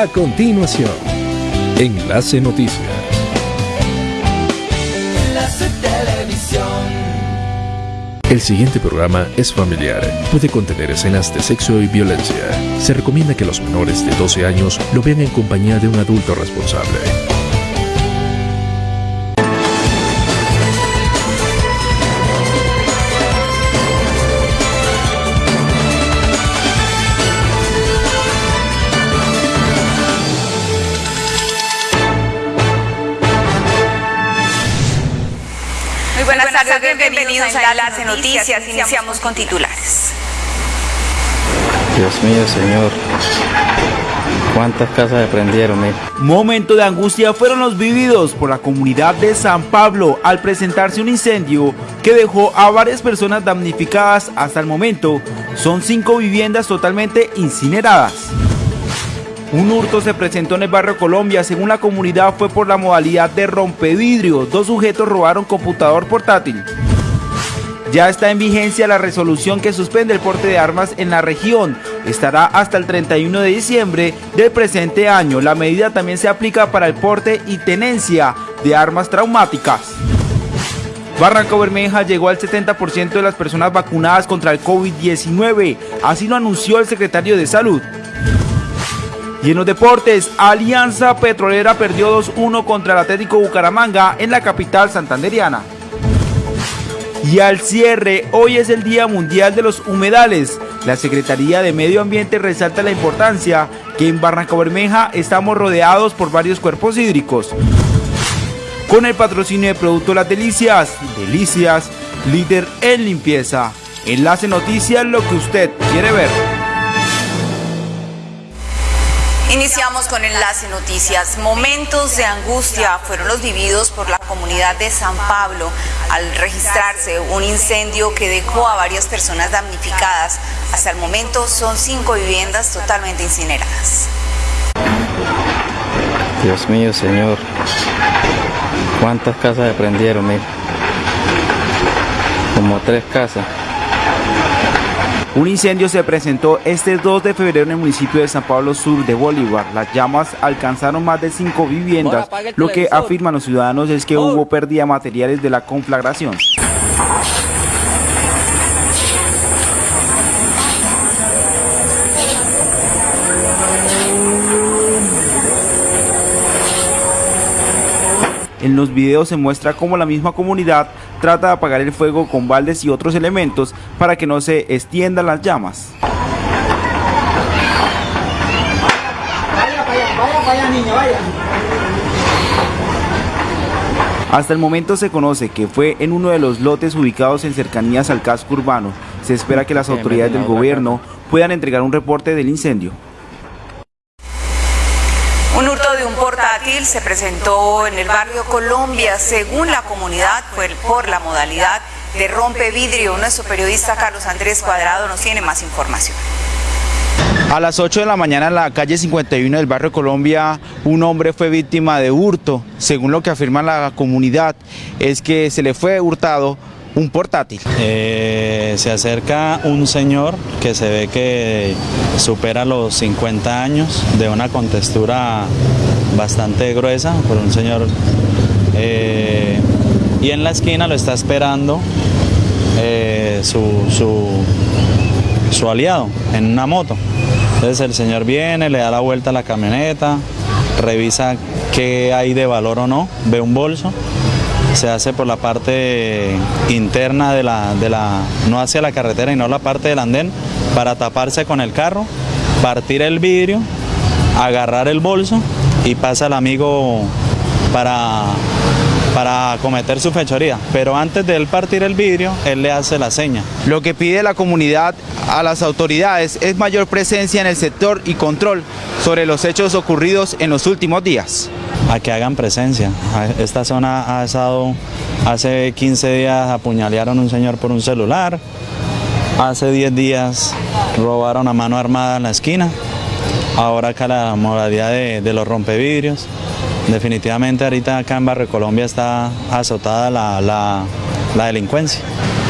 A continuación, Enlace Noticias. Enlace Televisión. El siguiente programa es familiar. Puede contener escenas de sexo y violencia. Se recomienda que los menores de 12 años lo vean en compañía de un adulto responsable. Tardes, bienvenidos a Enlace Noticias. Iniciamos con titulares. Dios mío, Señor. ¿Cuántas casas se prendieron? mire? Momento de angustia fueron los vividos por la comunidad de San Pablo al presentarse un incendio que dejó a varias personas damnificadas hasta el momento. Son cinco viviendas totalmente incineradas. Un hurto se presentó en el barrio Colombia, según la comunidad fue por la modalidad de rompevidrio. Dos sujetos robaron computador portátil. Ya está en vigencia la resolución que suspende el porte de armas en la región. Estará hasta el 31 de diciembre del presente año. La medida también se aplica para el porte y tenencia de armas traumáticas. Barranco Bermeja llegó al 70% de las personas vacunadas contra el COVID-19. Así lo anunció el secretario de Salud. Y en los deportes, Alianza Petrolera perdió 2-1 contra el Atlético Bucaramanga en la capital santanderiana. Y al cierre, hoy es el Día Mundial de los Humedales. La Secretaría de Medio Ambiente resalta la importancia que en Barranco Bermeja estamos rodeados por varios cuerpos hídricos. Con el patrocinio de Producto Las Delicias, Delicias, líder en limpieza. Enlace Noticias, lo que usted quiere ver. Iniciamos con Enlace Noticias. Momentos de angustia fueron los vividos por la comunidad de San Pablo al registrarse un incendio que dejó a varias personas damnificadas. Hasta el momento son cinco viviendas totalmente incineradas. Dios mío, Señor. ¿Cuántas casas se prendieron? mire? Como tres casas. Un incendio se presentó este 2 de febrero en el municipio de San Pablo Sur de Bolívar. Las llamas alcanzaron más de cinco viviendas. Lo que afirman los ciudadanos es que hubo pérdida de materiales de la conflagración. En los videos se muestra cómo la misma comunidad trata de apagar el fuego con baldes y otros elementos para que no se extiendan las llamas. Hasta el momento se conoce que fue en uno de los lotes ubicados en cercanías al casco urbano. Se espera que las autoridades del gobierno puedan entregar un reporte del incendio. Un hurto de un portátil se presentó en el barrio Colombia. Según la comunidad, fue por la modalidad de rompevidrio. Nuestro periodista Carlos Andrés Cuadrado nos tiene más información. A las 8 de la mañana en la calle 51 del barrio Colombia, un hombre fue víctima de hurto. Según lo que afirma la comunidad, es que se le fue hurtado un portátil. Eh, se acerca un señor que se ve que supera los 50 años, de una contextura bastante gruesa, por un señor. eh, y en la esquina lo está esperando eh, su, su, su aliado en una moto. Entonces el señor viene, le da la vuelta a la camioneta, revisa qué hay de valor o no, ve un bolso se hace por la parte interna de la, de la, no hacia la carretera y no la parte del andén, para taparse con el carro, partir el vidrio, agarrar el bolso y pasa el amigo para, para cometer su fechoría. Pero antes de él partir el vidrio, él le hace la seña. Lo que pide la comunidad a las autoridades es mayor presencia en el sector y control sobre los hechos ocurridos en los últimos días. a que hagan presencia. Esta zona ha estado, hace 15 días apuñalearon a un señor por un celular, hace 10 días robaron a mano armada en la esquina, ahora acá la modalidad de, de los rompevidrios. Definitivamente ahorita acá en Barrio Colombia está azotada la, la- la delincuencia.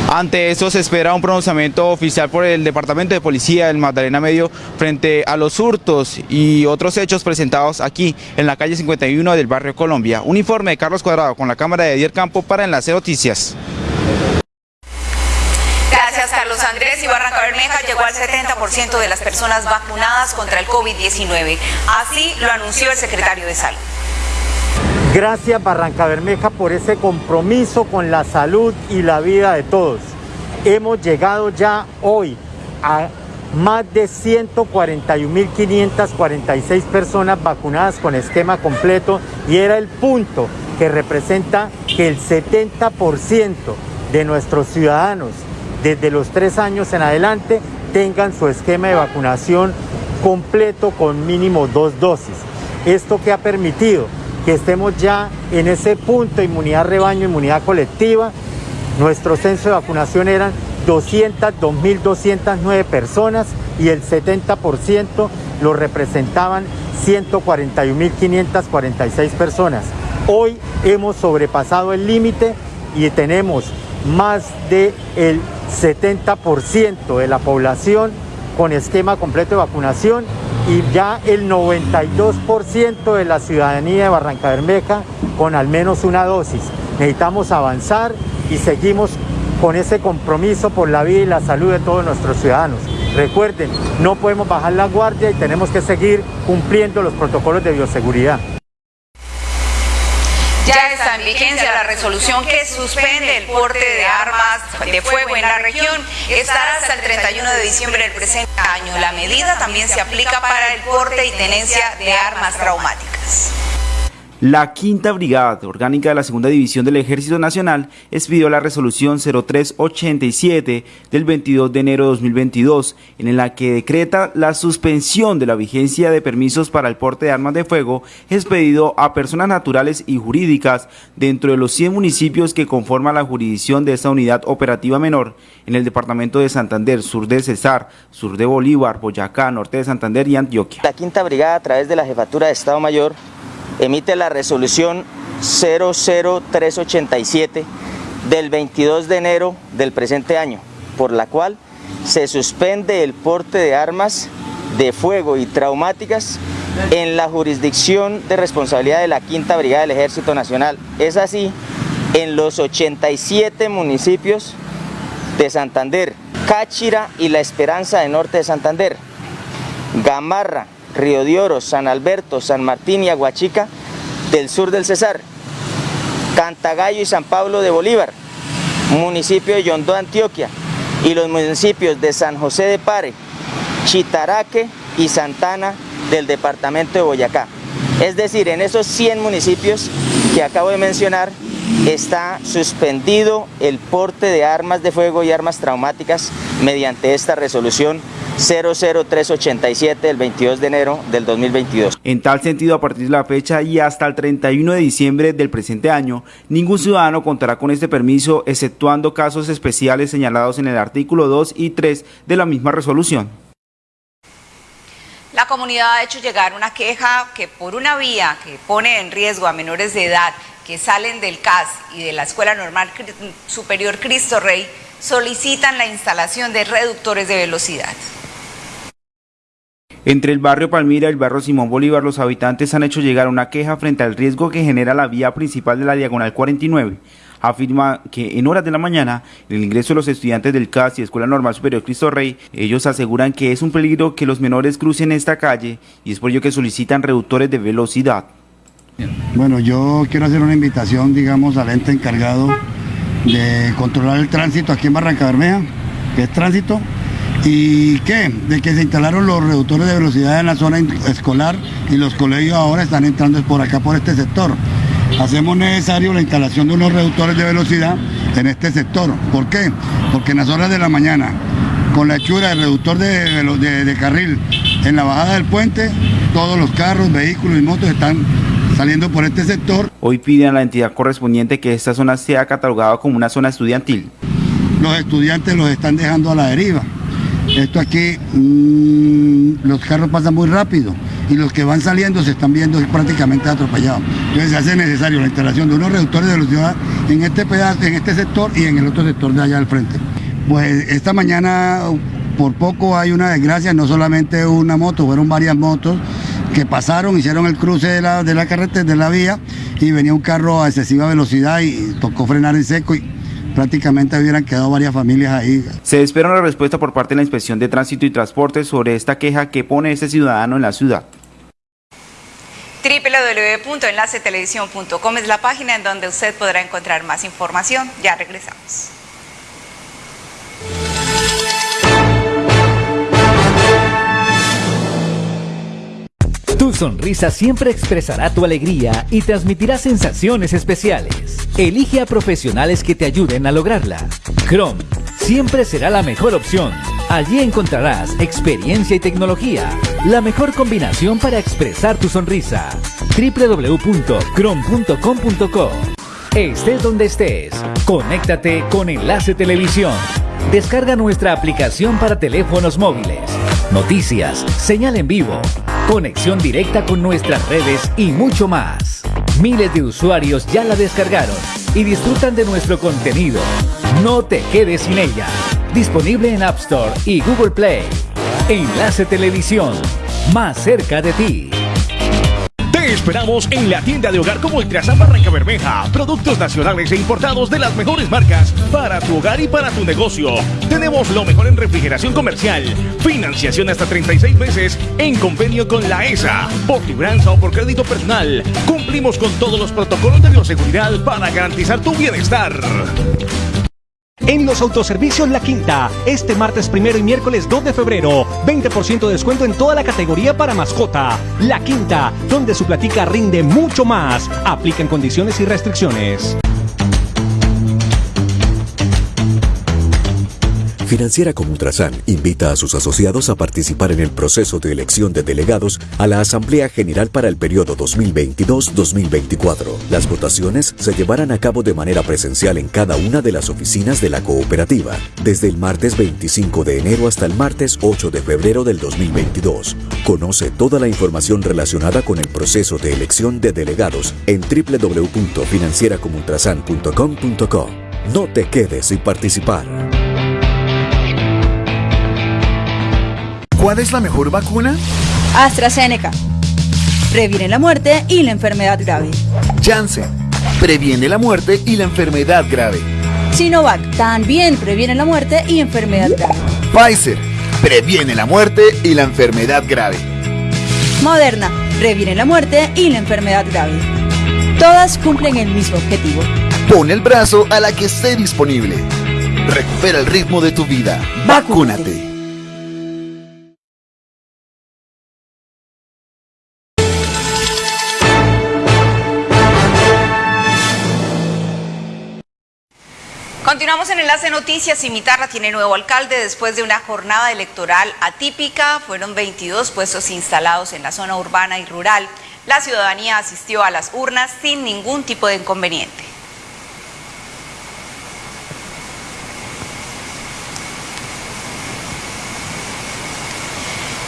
Ante esto se espera un pronunciamiento oficial por el Departamento de Policía del Magdalena Medio frente a los hurtos y otros hechos presentados aquí en la calle 51 del barrio Colombia. Un informe de Carlos Cuadrado con la cámara de Dier Campo para Enlace Noticias. Gracias Carlos Andrés y Barranca Bermeja llegó al 70% de las personas vacunadas contra el COVID-19. Así lo anunció el secretario de Salud. Gracias Barranca Bermeja por ese compromiso con la salud y la vida de todos. Hemos llegado ya hoy a más de 141.546 personas vacunadas con esquema completo y era el punto que representa que el 70% de nuestros ciudadanos desde los tres años en adelante tengan su esquema de vacunación completo con mínimo dos dosis. Esto que ha permitido que estemos ya en ese punto de inmunidad rebaño, inmunidad colectiva. Nuestro censo de vacunación eran 202.209 personas y el 70% lo representaban 141.546 personas. Hoy hemos sobrepasado el límite y tenemos más del 70% de la población con esquema completo de vacunación y ya el 92% de la ciudadanía de Barranca Bermeja con al menos una dosis. Necesitamos avanzar y seguimos con ese compromiso por la vida y la salud de todos nuestros ciudadanos. Recuerden, no podemos bajar la guardia y tenemos que seguir cumpliendo los protocolos de bioseguridad. Ya está en vigencia la resolución que suspende el porte de armas de fuego en la región. Estará hasta el 31 de diciembre del presente La medida también se aplica para el porte y tenencia de armas traumáticas. La Quinta Brigada Orgánica de la Segunda División del Ejército Nacional expidió la resolución 0387 del 22 de enero de 2022, en la que decreta la suspensión de la vigencia de permisos para el porte de armas de fuego expedido a personas naturales y jurídicas dentro de los 100 municipios que conforman la jurisdicción de esta unidad operativa menor en el departamento de Santander, sur de Cesar, sur de Bolívar, Boyacá, norte de Santander y Antioquia. La Quinta Brigada a través de la Jefatura de Estado Mayor emite la resolución 00387 del 22 de enero del presente año, por la cual se suspende el porte de armas de fuego y traumáticas en la jurisdicción de responsabilidad de la Quinta Brigada del Ejército Nacional. Es así, en los 87 municipios de Santander, Cáchira y La Esperanza de Norte de Santander, Gamarra, Río de Oro, San Alberto, San Martín y Aguachica del sur del Cesar, Cantagallo y San Pablo de Bolívar, municipio de Yondó, Antioquia, y los municipios de San José de Pare, Chitaraque y Santana del departamento de Boyacá. Es decir, en esos 100 municipios que acabo de mencionar, está suspendido el porte de armas de fuego y armas traumáticas mediante esta resolución 00387 del 22 de enero del 2022. En tal sentido, a partir de la fecha y hasta el 31 de diciembre del presente año, ningún ciudadano contará con este permiso, exceptuando casos especiales señalados en el artículo 2 y 3 de la misma resolución. La comunidad ha hecho llegar una queja que por una vía que pone en riesgo a menores de edad que salen del CAS y de la Escuela Normal Superior Cristo Rey solicitan la instalación de reductores de velocidad. Entre el barrio Palmira y el barrio Simón Bolívar, los habitantes han hecho llegar una queja frente al riesgo que genera la vía principal de la Diagonal 49. Afirma que en horas de la mañana, el ingreso de los estudiantes del CAS y Escuela Normal Superior Cristo Rey, ellos aseguran que es un peligro que los menores crucen esta calle y es por ello que solicitan reductores de velocidad. Bueno, yo quiero hacer una invitación, digamos, al ente encargado de controlar el tránsito aquí en Barranca Bermeja, que es tránsito, ¿Y qué? De que se instalaron los reductores de velocidad en la zona escolar y los colegios ahora están entrando por acá, por este sector. Hacemos necesario la instalación de unos reductores de velocidad en este sector. ¿Por qué? Porque en las horas de la mañana, con la hechura del reductor de, de carril en la bajada del puente, todos los carros, vehículos y motos están saliendo por este sector. Hoy piden a la entidad correspondiente que esta zona sea catalogada como una zona estudiantil. Los estudiantes los están dejando a la deriva esto aquí, mm, los carros pasan muy rápido y los que van saliendo se están viendo prácticamente atropellados. Entonces se hace necesario la instalación de unos reductores de velocidad en este pedazo, en este sector y en el otro sector de allá al frente. Pues esta mañana por poco hay una desgracia, no solamente una moto, fueron varias motos que pasaron, hicieron el cruce de la, de la carretera, de la vía, y venía un carro a excesiva velocidad y tocó frenar en seco y prácticamente hubieran quedado varias familias ahí. Se espera una respuesta por parte de la Inspección de Tránsito y Transporte sobre esta queja que pone este ciudadano en la ciudad www.enlacetelevisión.com es la página en donde usted podrá encontrar más información. Ya regresamos. Tu sonrisa siempre expresará tu alegría y transmitirá sensaciones especiales. Elige a profesionales que te ayuden a lograrla. Chrome siempre será la mejor opción. Allí encontrarás experiencia y tecnología, la mejor combinación para expresar tu sonrisa. www.chrome.com.co Estés donde estés, conéctate con Enlace Televisión. Descarga nuestra aplicación para teléfonos móviles, noticias, señal en vivo, conexión directa con nuestras redes y mucho más. Miles de usuarios ya la descargaron y disfrutan de nuestro contenido. No te quedes sin ella. Disponible en App Store y Google Play. Enlace Televisión, más cerca de ti. Esperamos en la tienda de hogar como Ultrasan Barranca Bermeja. Productos nacionales e importados de las mejores marcas para tu hogar y para tu negocio. Tenemos lo mejor en refrigeración comercial. Financiación hasta 36 meses en convenio con la ESA. Por libranza o por crédito personal. Cumplimos con todos los protocolos de bioseguridad para garantizar tu bienestar. En los autoservicios La Quinta, este martes primero y miércoles 2 de febrero, 20% de descuento en toda la categoría para mascota. La Quinta, donde su platica rinde mucho más. Aplican condiciones y restricciones. Financiera como Ultrasan invita a sus asociados a participar en el proceso de elección de delegados a la Asamblea General para el periodo 2022-2024. Las votaciones se llevarán a cabo de manera presencial en cada una de las oficinas de la cooperativa, desde el martes 25 de enero hasta el martes 8 de febrero del 2022. Conoce toda la información relacionada con el proceso de elección de delegados en www.financieracomultrasan.com.co. No te quedes sin participar. ¿Cuál es la mejor vacuna? AstraZeneca. Previene la muerte y la enfermedad grave. Janssen. Previene la muerte y la enfermedad grave. Sinovac. También previene la muerte y enfermedad grave. Pfizer. Previene la muerte y la enfermedad grave. Moderna. Previene la muerte y la enfermedad grave. Todas cumplen el mismo objetivo. Pon el brazo a la que esté disponible. Recupera el ritmo de tu vida. Vacúnate. Continuamos en Enlace Noticias. Cimitarra tiene nuevo alcalde después de una jornada electoral atípica. Fueron 22 puestos instalados en la zona urbana y rural. La ciudadanía asistió a las urnas sin ningún tipo de inconveniente.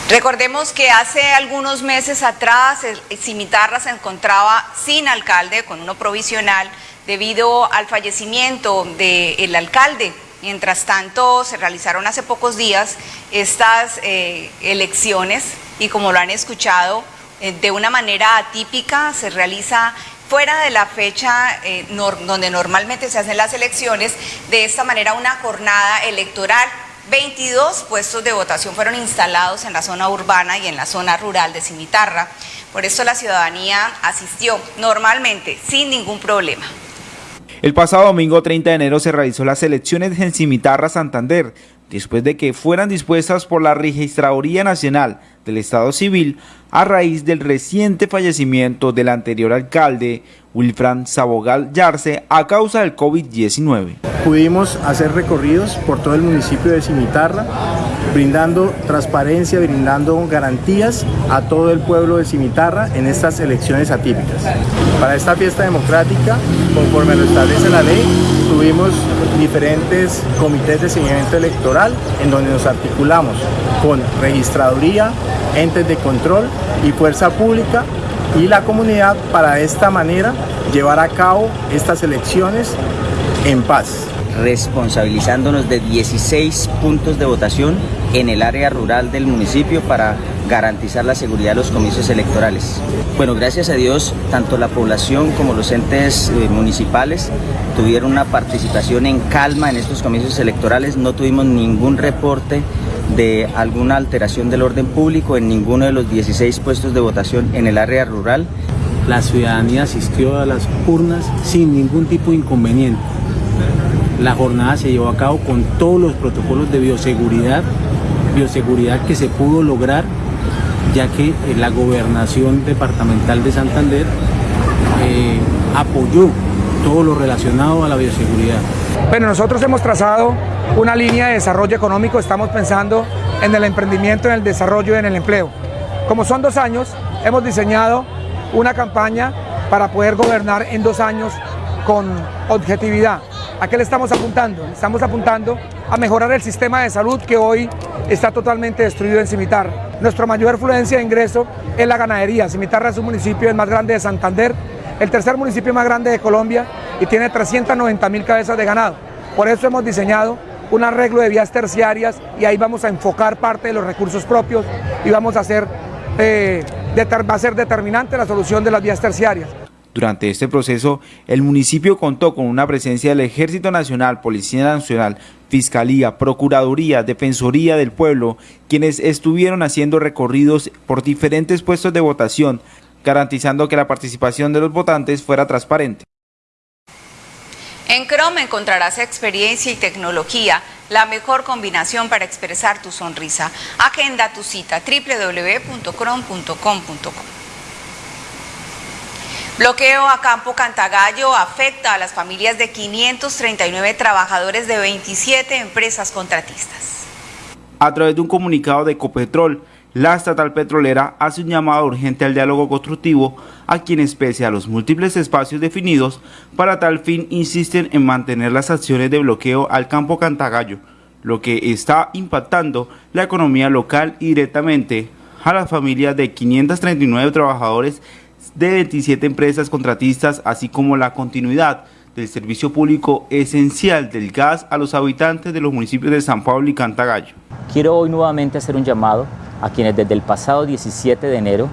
Recordemos que hace algunos meses atrás Cimitarra se encontraba sin alcalde, con uno provisional, debido al fallecimiento del alcalde. Mientras tanto, se realizaron hace pocos días estas eh, elecciones y como lo han escuchado, eh, de una manera atípica se realiza fuera de la fecha eh, donde normalmente se hacen las elecciones, de esta manera una jornada electoral. 22 puestos de votación fueron instalados en la zona urbana y en la zona rural de Cimitarra. Por esto la ciudadanía asistió normalmente, sin ningún problema. El pasado domingo 30 de enero se realizó las elecciones en Cimitarra, Santander, después de que fueran dispuestas por la Registraduría Nacional del Estado Civil a raíz del reciente fallecimiento del anterior alcalde Wilfran Sabogal Yarse a causa del COVID-19. Pudimos hacer recorridos por todo el municipio de Cimitarra, brindando transparencia, brindando garantías a todo el pueblo de Cimitarra en estas elecciones atípicas. Para esta fiesta democrática, conforme lo establece la ley, tuvimos diferentes comités de seguimiento electoral en donde nos articulamos con registraduría, entes de control y fuerza pública y la comunidad para de esta manera llevar a cabo estas elecciones en paz responsabilizándonos de 16 puntos de votación en el área rural del municipio para garantizar la seguridad de los comicios electorales. Bueno, gracias a Dios, tanto la población como los entes eh, municipales tuvieron una participación en calma en estos comicios electorales, no tuvimos ningún reporte de alguna alteración del orden público en ninguno de los 16 puestos de votación en el área rural. La ciudadanía asistió a las urnas sin ningún tipo de inconveniente. La jornada se llevó a cabo con todos los protocolos de bioseguridad, bioseguridad que se pudo lograr ya que eh, la gobernación departamental de Santander eh, apoyó todo lo relacionado a la bioseguridad. Bueno, nosotros hemos trazado una línea de desarrollo económico, estamos pensando en el emprendimiento, en el desarrollo y en el empleo. Como son dos años, hemos diseñado una campaña para poder gobernar en dos años con objetividad. ¿A qué le estamos apuntando? Estamos apuntando a mejorar el sistema de salud que hoy está totalmente destruido en Cimitarra. Nuestra mayor afluencia de ingreso es la ganadería. Cimitarra es un municipio el más grande de Santander, el tercer municipio más grande de Colombia y tiene 390 mil cabezas de ganado. Por eso hemos diseñado un arreglo de vías terciarias y ahí vamos a enfocar parte de los recursos propios y vamos a hacer, eh, va a ser determinante la solución de las vías terciarias. Durante este proceso, el municipio contó con una presencia del Ejército Nacional, Policía Nacional, Fiscalía, Procuraduría, Defensoría del Pueblo, quienes estuvieron haciendo recorridos por diferentes puestos de votación, garantizando que la participación de los votantes fuera transparente. En Chrome encontrarás experiencia y tecnología, la mejor combinación para expresar tu sonrisa. Agenda tu cita www.chrome.com.co. Bloqueo a Campo Cantagallo afecta a las familias de 539 trabajadores de 27 empresas contratistas. A través de un comunicado de Ecopetrol, la estatal petrolera hace un llamado urgente al diálogo constructivo a quienes pese a los múltiples espacios definidos, para tal fin insisten en mantener las acciones de bloqueo al campo Cantagallo, lo que está impactando la economía local y directamente a las familias de 539 trabajadores de 27 empresas contratistas, así como la continuidad del servicio público esencial del gas a los habitantes de los municipios de San Pablo y Cantagallo. Quiero hoy nuevamente hacer un llamado a quienes desde el pasado 17 de enero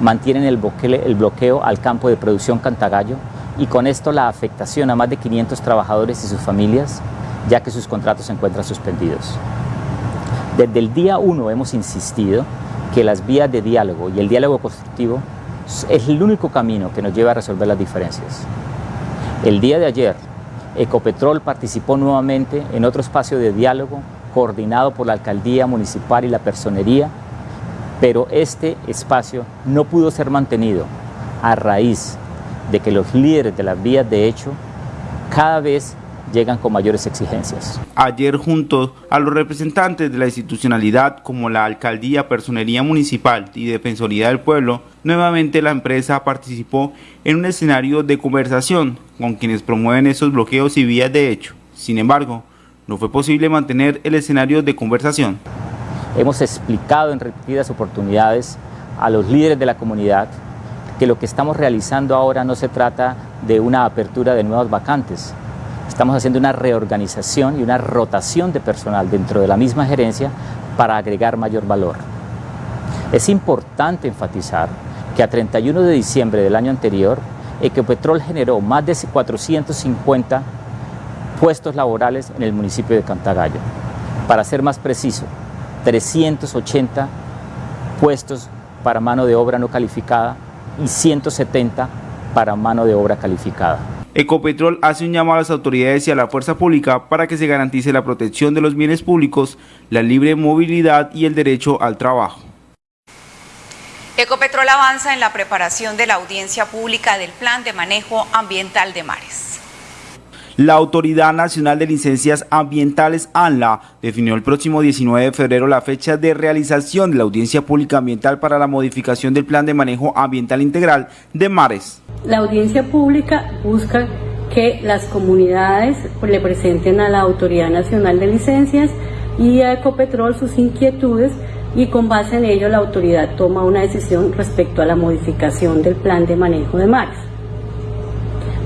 mantienen el bloqueo, al campo de producción Cantagallo y con esto la afectación a más de 500 trabajadores y sus familias, ya que sus contratos se encuentran suspendidos. Desde el día 1 hemos insistido que las vías de diálogo y el diálogo constructivo es el único camino que nos lleva a resolver las diferencias. El día de ayer, Ecopetrol participó nuevamente en otro espacio de diálogo coordinado por la alcaldía municipal y la personería, pero este espacio no pudo ser mantenido a raíz de que los líderes de las vías de hecho cada vez llegan con mayores exigencias. Ayer junto a los representantes de la institucionalidad como la Alcaldía, Personería Municipal y Defensoría del Pueblo, nuevamente la empresa participó en un escenario de conversación con quienes promueven esos bloqueos y vías de hecho. Sin embargo, no fue posible mantener el escenario de conversación. Hemos explicado en repetidas oportunidades a los líderes de la comunidad que lo que estamos realizando ahora no se trata de una apertura de nuevas vacantes, Estamos haciendo una reorganización y una rotación de personal dentro de la misma gerencia para agregar mayor valor. Es importante enfatizar que a 31 de diciembre del año anterior, Ecopetrol generó más de 450 puestos laborales en el municipio de Cantagallo. Para ser más preciso, 380 puestos para mano de obra no calificada y 170 para mano de obra calificada. Ecopetrol hace un llamado a las autoridades y a la fuerza pública para que se garantice la protección de los bienes públicos, la libre movilidad y el derecho al trabajo. Ecopetrol avanza en la preparación de la audiencia pública del Plan de Manejo Ambiental de Mares. La Autoridad Nacional de Licencias Ambientales, ANLA, definió el próximo 19 de febrero la fecha de realización de la audiencia pública ambiental para la modificación del Plan de Manejo Ambiental Integral de Mares. La audiencia pública busca que las comunidades le presenten a la Autoridad Nacional de Licencias y a Ecopetrol sus inquietudes y con base en ello la autoridad toma una decisión respecto a la modificación del plan de manejo de mares.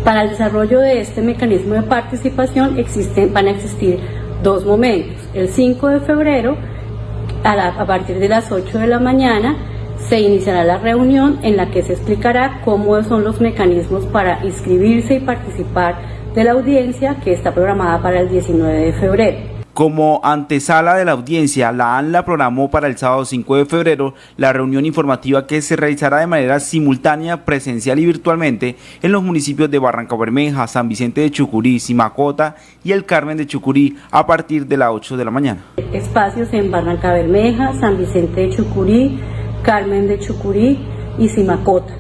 Para el desarrollo de este mecanismo de participación van a existir dos momentos. El 5 de febrero, a, partir de las 8 de la mañana, se iniciará la reunión en la que se explicará cómo son los mecanismos para inscribirse y participar de la audiencia que está programada para el 19 de febrero. Como antesala de la audiencia, la ANLA programó para el sábado 5 de febrero la reunión informativa que se realizará de manera simultánea, presencial y virtualmente en los municipios de Barranca Bermeja, San Vicente de Chucurí, Simacota y El Carmen de Chucurí a partir de las 8 de la mañana. Espacios en Barranca Bermeja, San Vicente de Chucurí, Carmen de Chucurí y Simacota.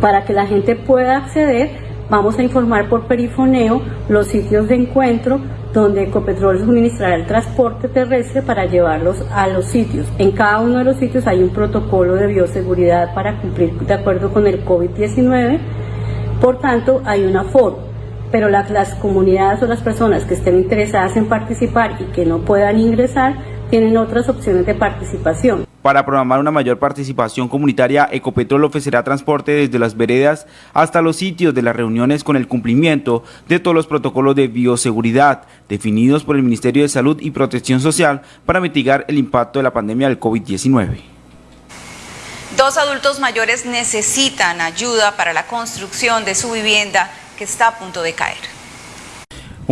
Para que la gente pueda acceder, vamos a informar por perifoneo los sitios de encuentro donde Ecopetrol suministrará el transporte terrestre para llevarlos a los sitios. En cada uno de los sitios hay un protocolo de bioseguridad para cumplir de acuerdo con el COVID-19, por tanto hay una forma pero las comunidades o las personas que estén interesadas en participar y que no puedan ingresar tienen otras opciones de participación. Para programar una mayor participación comunitaria, Ecopetrol ofrecerá transporte desde las veredas hasta los sitios de las reuniones con el cumplimiento de todos los protocolos de bioseguridad definidos por el Ministerio de Salud y Protección Social para mitigar el impacto de la pandemia del COVID-19. Dos adultos mayores necesitan ayuda para la construcción de su vivienda que está a punto de caer.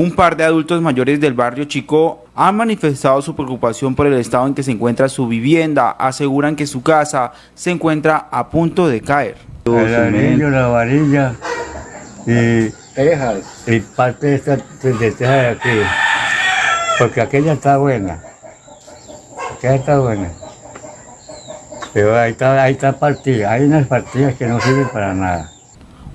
Un par de adultos mayores del barrio Chico han manifestado su preocupación por el estado en que se encuentra su vivienda. Aseguran que su casa se encuentra a punto de caer. El anillo, la varilla y, tejas. y parte de esta de teja de aquí. Porque aquella está buena. Aquella está buena. Pero ahí está, ahí está partida. Hay unas partidas que no sirven para nada.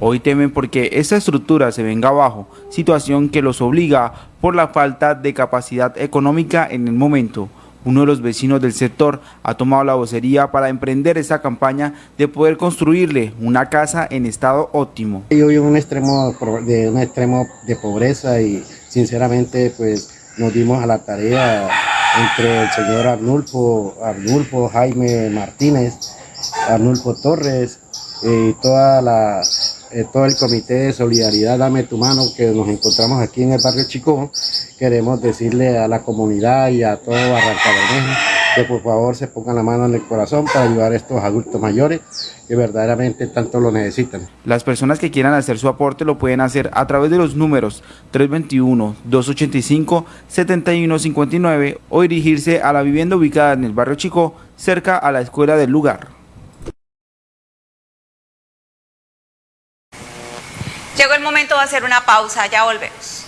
Hoy temen porque esa estructura se venga abajo, situación que los obliga por la falta de capacidad económica en el momento. Uno de los vecinos del sector ha tomado la vocería para emprender esa campaña de poder construirle una casa en estado óptimo. Yo vivo un extremo de un extremo de pobreza y sinceramente pues nos dimos a la tarea entre el señor Arnulfo, Arnulfo Jaime Martínez, Arnulfo Torres y toda la eh, todo el comité de solidaridad Dame tu mano que nos encontramos aquí en el barrio Chico, queremos decirle a la comunidad y a todo Barranca Bermeja que por favor se pongan la mano en el corazón para ayudar a estos adultos mayores que verdaderamente tanto lo necesitan. Las personas que quieran hacer su aporte lo pueden hacer a través de los números 321-285-7159 o dirigirse a la vivienda ubicada en el barrio Chico, cerca a la escuela del lugar. Llegó el momento de hacer una pausa, ya volvemos.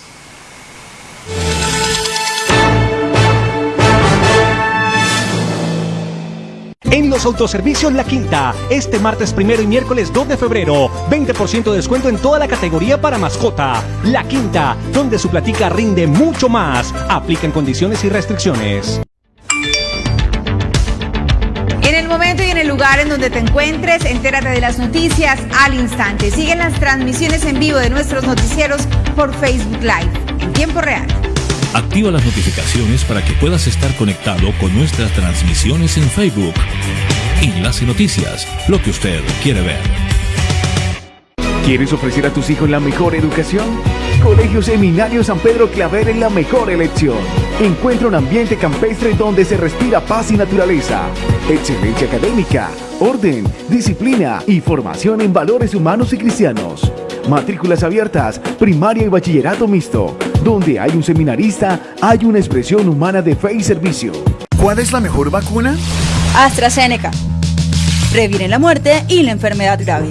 En los autoservicios La Quinta, este martes primero y miércoles 2 de febrero, 20% de descuento en toda la categoría para mascota. La Quinta, donde su platica rinde mucho más. Aplican condiciones y restricciones. Lugar en donde te encuentres, entérate de las noticias al instante. Siguen las transmisiones en vivo de nuestros noticieros por Facebook Live en tiempo real. Activa las notificaciones para que puedas estar conectado con nuestras transmisiones en Facebook. Enlace Noticias, lo que usted quiere ver. ¿Quieres ofrecer a tus hijos la mejor educación? Colegio Seminario San Pedro Claver es la mejor elección. Encuentra un ambiente campestre donde se respira paz y naturaleza, excelencia académica, orden, disciplina y formación en valores humanos y cristianos. Matrículas abiertas, primaria y bachillerato mixto. Donde hay un seminarista, hay una expresión humana de fe y servicio. ¿Cuál es la mejor vacuna? AstraZeneca. Previene la muerte y la enfermedad grave.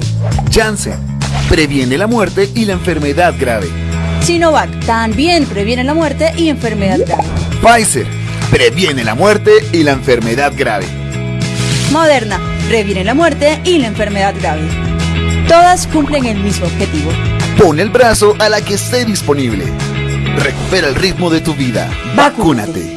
Janssen. Previene la muerte y la enfermedad grave. Sinovac también previene la muerte y enfermedad grave. Pfizer previene la muerte y la enfermedad grave. Moderna, previene la muerte y la enfermedad grave. Todas cumplen el mismo objetivo. Pon el brazo a la que esté disponible. Recupera el ritmo de tu vida. Vacúnate.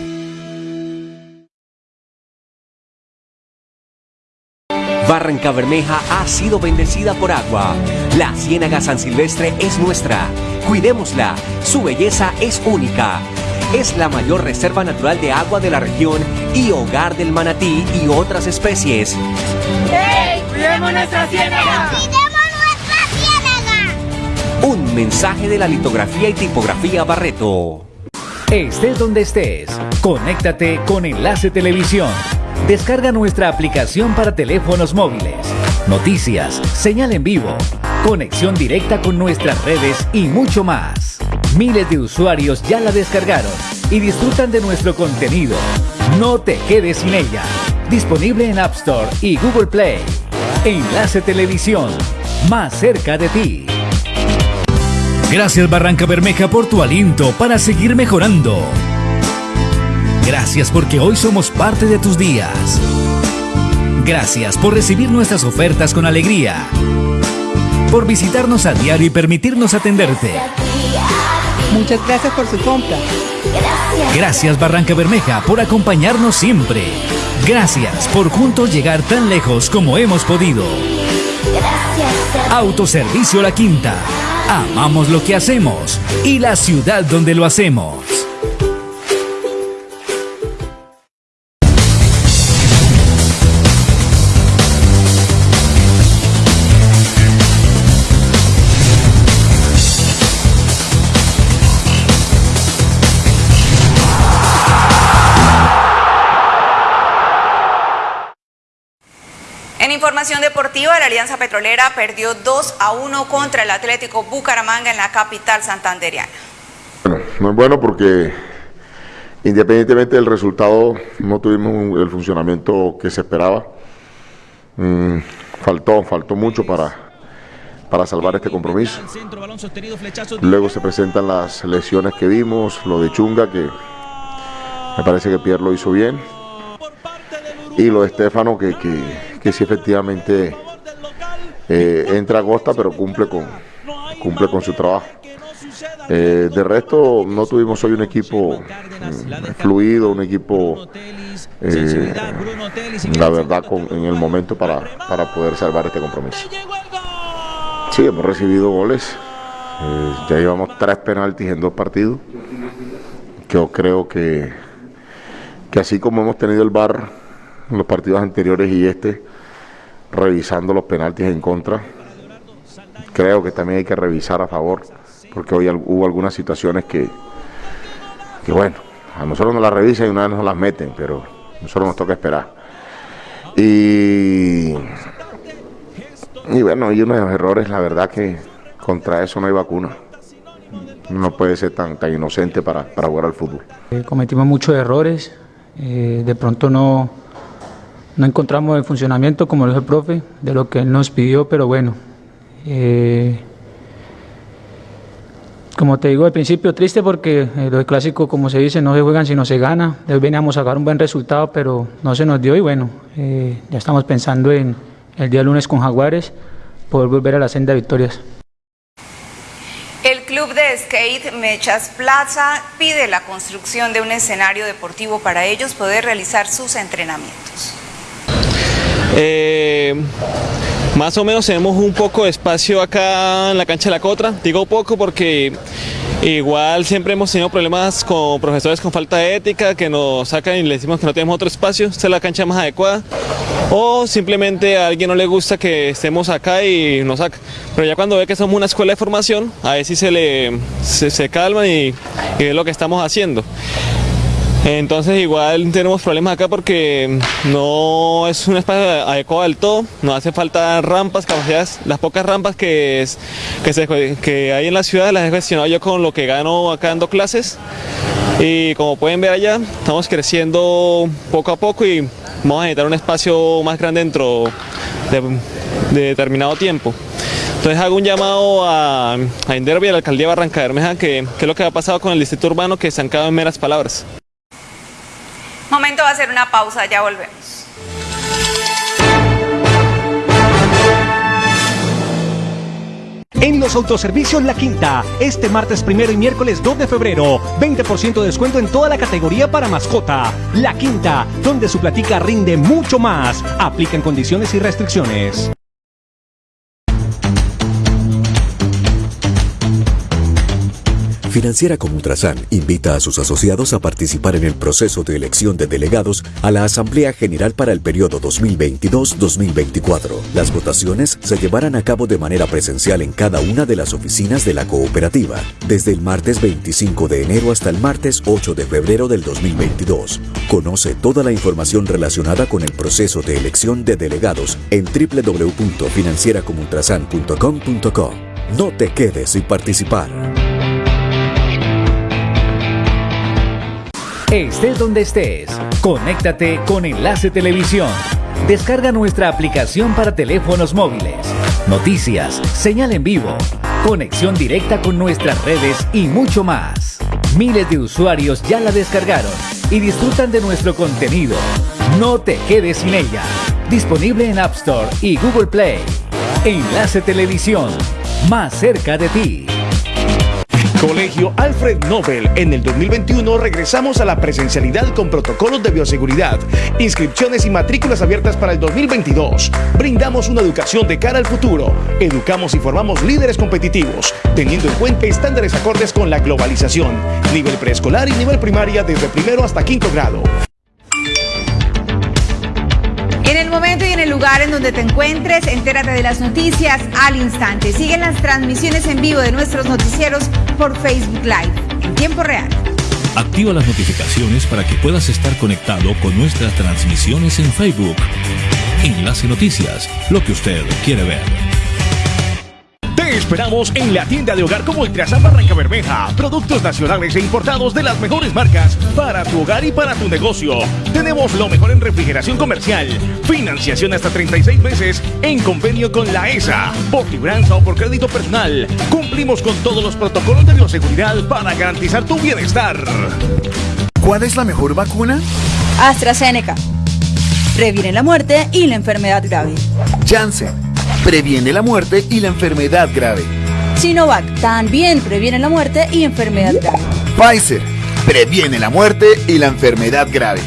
Barranca Bermeja ha sido bendecida por agua. La Ciénaga San Silvestre es nuestra. Cuidémosla. Su belleza es única. Es la mayor reserva natural de agua de la región y hogar del manatí y otras especies. ¡Hey! ¡Cuidemos nuestra ciénaga! Un mensaje de la litografía y tipografía Barreto. Estés donde estés, conéctate con Enlace Televisión. Descarga nuestra aplicación para teléfonos móviles. Noticias, señal en vivo, conexión directa con nuestras redes y mucho más. Miles de usuarios ya la descargaron y disfrutan de nuestro contenido. No te quedes sin ella. Disponible en App Store y Google Play. Enlace Televisión, más cerca de ti. Gracias Barranca Bermeja por tu aliento para seguir mejorando. Gracias porque hoy somos parte de tus días. Gracias por recibir nuestras ofertas con alegría. Por visitarnos a diario y permitirnos atenderte. Muchas gracias por su compra. Gracias Barranca Bermeja por acompañarnos siempre. Gracias por juntos llegar tan lejos como hemos podido. Autoservicio La Quinta. Amamos lo que hacemos y la ciudad donde lo hacemos. Deportiva, la Alianza Petrolera perdió 2 a 1 contra el Atlético Bucaramanga en la capital santanderiana. Bueno, no es bueno porque independientemente del resultado no tuvimos el funcionamiento que se esperaba. Mm, faltó, faltó mucho para, para salvar este compromiso. Luego se presentan las lesiones que vimos, lo de Chunga que me parece que Pierre lo hizo bien. Y lo de Estefano que, que, que sí efectivamente eh, entra a costa pero cumple con, cumple con su trabajo. Eh, de resto no tuvimos hoy un equipo mm, fluido, un equipo eh, la verdad con, en el momento para, para poder salvar este compromiso. Sí, hemos recibido goles, ya llevamos tres penaltis en dos partidos. Yo creo que, que así como hemos tenido el bar en los partidos anteriores y este, revisando los penaltis en contra, creo que también hay que revisar a favor, porque hoy hubo algunas situaciones que, que bueno, a nosotros nos las revisan y una vez nos las meten, pero a nosotros nos toca esperar. Y, y bueno, hay unos errores, la verdad que contra eso no hay vacuna. No puede ser tan, tan inocente para, para jugar al fútbol. Eh, cometimos muchos errores, eh, de pronto no, no encontramos el funcionamiento, como lo dijo el profe, de lo que él nos pidió, pero bueno. Eh, como te digo al principio, triste porque eh, los clásicos, como se dice, no se juegan sino se gana. Veníamos a sacar un buen resultado, pero no se nos dio y bueno, eh, ya estamos pensando en el día lunes con Jaguares, poder volver a la senda de victorias. El club de skate Mechas Plaza pide la construcción de un escenario deportivo para ellos poder realizar sus entrenamientos. Eh, más o menos tenemos un poco de espacio acá en la cancha de la Cotra, digo poco porque igual siempre hemos tenido problemas con profesores con falta de ética que nos sacan y le decimos que no tenemos otro espacio, esta es la cancha más adecuada o simplemente a alguien no le gusta que estemos acá y nos saca. Pero ya cuando ve que somos una escuela de formación, a ver si se le se, se y, y ve lo que estamos haciendo. Entonces igual tenemos problemas acá porque no es un espacio adecuado del todo, nos hace falta rampas, capacidades, las pocas rampas que, que, hay en la ciudad las he gestionado yo con lo que gano acá dando clases y como pueden ver allá estamos creciendo poco a poco y vamos a necesitar un espacio más grande dentro de, de determinado tiempo. Entonces hago un llamado a, a Inderby, a la alcaldía de Barranca Bermeja, que, que es lo que ha pasado con el distrito urbano, que se han quedado en meras palabras. Momento va a una pausa, ya volvemos. En los autoservicios La Quinta, este martes primero y miércoles 2 de febrero, 20% de descuento en toda la categoría para mascota. La Quinta, donde su platica rinde mucho más. Aplican condiciones y restricciones. Financiera como Ultrasan invita a sus asociados a participar en el proceso de elección de delegados a la Asamblea General para el periodo 2022-2024. Las votaciones se llevarán a cabo de manera presencial en cada una de las oficinas de la cooperativa, desde el martes 25 de enero hasta el martes 8 de febrero del 2022. Conoce toda la información relacionada con el proceso de elección de delegados en www.financieracomultrasan.com.co. No te quedes sin participar. Estés donde estés, conéctate con Enlace Televisión. Descarga nuestra aplicación para teléfonos móviles. Noticias, señal en vivo, conexión directa con nuestras redes y mucho más. Miles de usuarios ya la descargaron y disfrutan de nuestro contenido. No te quedes sin ella. Disponible en App Store y Google Play. Enlace Televisión, más cerca de ti. Colegio Alfred Nobel. En el 2021 regresamos a la presencialidad con protocolos de bioseguridad, inscripciones y matrículas abiertas para el 2022. Brindamos una educación de cara al futuro. Educamos y formamos líderes competitivos, teniendo en cuenta estándares acordes con la globalización. Nivel preescolar y nivel primaria desde primero hasta quinto grado. En el momento y en el lugar en donde te encuentres, entérate de las noticias al instante. Siguen las transmisiones en vivo de nuestros noticieros por Facebook Live en tiempo real. Activa las notificaciones para que puedas estar conectado con nuestras transmisiones en Facebook. Enlace Noticias, lo que usted quiere ver. Esperamos en la tienda de hogar como Ultrasan Barranca Bermeja. Productos nacionales e importados de las mejores marcas para tu hogar y para tu negocio. Tenemos lo mejor en refrigeración comercial. Financiación hasta 36 meses en convenio con la ESA. Por libranza o por crédito personal. Cumplimos con todos los protocolos de bioseguridad para garantizar tu bienestar. ¿Cuál es la mejor vacuna? AstraZeneca. Previene la muerte y la enfermedad grave. Janssen. Previene la muerte y la enfermedad grave. Sinovac. También previene la muerte y enfermedad grave. Pfizer. Previene la muerte y la enfermedad grave.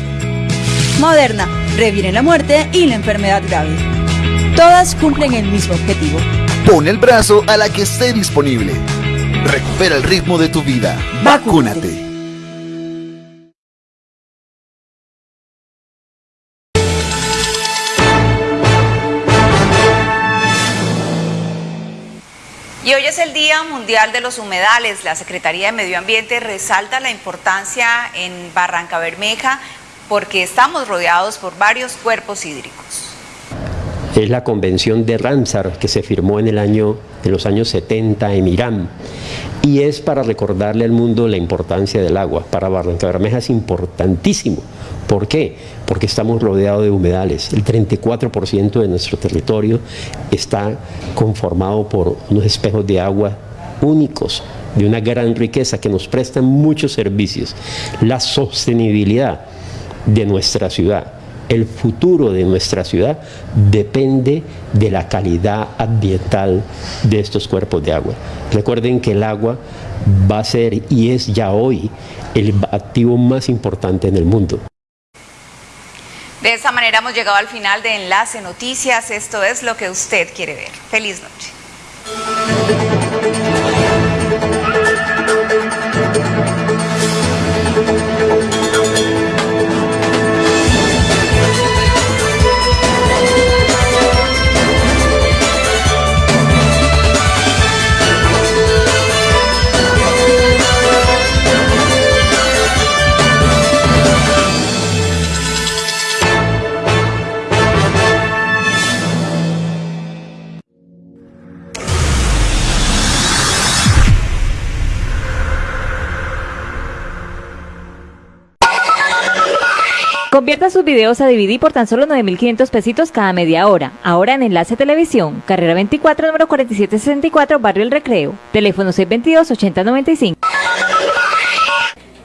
Moderna. Previene la muerte y la enfermedad grave. Todas cumplen el mismo objetivo. Pon el brazo a la que esté disponible. Recupera el ritmo de tu vida. Vacúnate. Y hoy es el Día Mundial de los Humedales. La Secretaría de Medio Ambiente resalta la importancia en Barranca Bermeja porque estamos rodeados por varios cuerpos hídricos. Es la convención de Ramsar que se firmó en, el año, en los años 70 en Irán y es para recordarle al mundo la importancia del agua. Para Barranca Bermeja es importantísimo. ¿Por qué? Porque estamos rodeados de humedales. El 34% de nuestro territorio está conformado por unos espejos de agua únicos, de una gran riqueza que nos prestan muchos servicios. La sostenibilidad de nuestra ciudad el futuro de nuestra ciudad depende de la calidad ambiental de estos cuerpos de agua. Recuerden que el agua va a ser y es ya hoy el activo más importante en el mundo. De esta manera hemos llegado al final de Enlace Noticias. Esto es lo que usted quiere ver. Feliz noche. Sus videos a DVD por tan solo 9.500 pesitos cada media hora. Ahora en Enlace Televisión, carrera 24, número 4764, Barrio El Recreo. Teléfono 622-8095.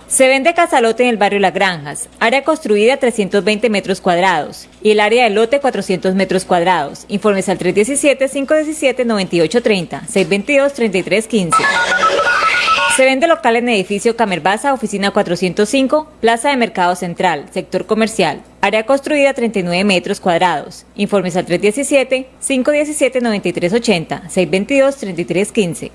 Se vende casalote en el barrio Las Granjas, área construida 320 metros cuadrados y el área de lote 400 metros cuadrados. Informes al 317-517-9830, 622-3315. Se vende local en edificio Camerbaza, oficina 405, Plaza de Mercado Central, sector comercial. Área construida 39 metros cuadrados. Informes al 317-517-9380, 622-3315.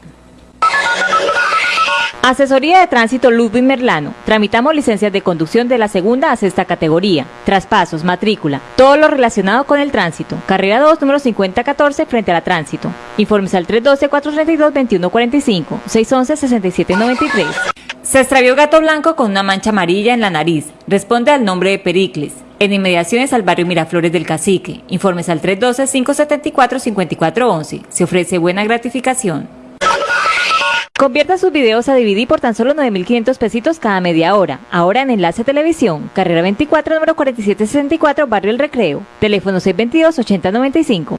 Asesoría de Tránsito Ludwig Merlano. Tramitamos licencias de conducción de la segunda a sexta categoría, traspasos, matrícula, todo lo relacionado con el tránsito. Carrera 2, número 5014, frente a la tránsito. Informes al 312-432-2145, 611-6793. Se extravió gato blanco con una mancha amarilla en la nariz. Responde al nombre de Pericles. En inmediaciones al barrio Miraflores del Cacique. Informes al 312-574-5411. Se ofrece buena gratificación. Convierta sus videos a DVD por tan solo 9.500 pesitos cada media hora. Ahora en Enlace Televisión, carrera 24, número 4764, Barrio El Recreo. Teléfono 622-8095.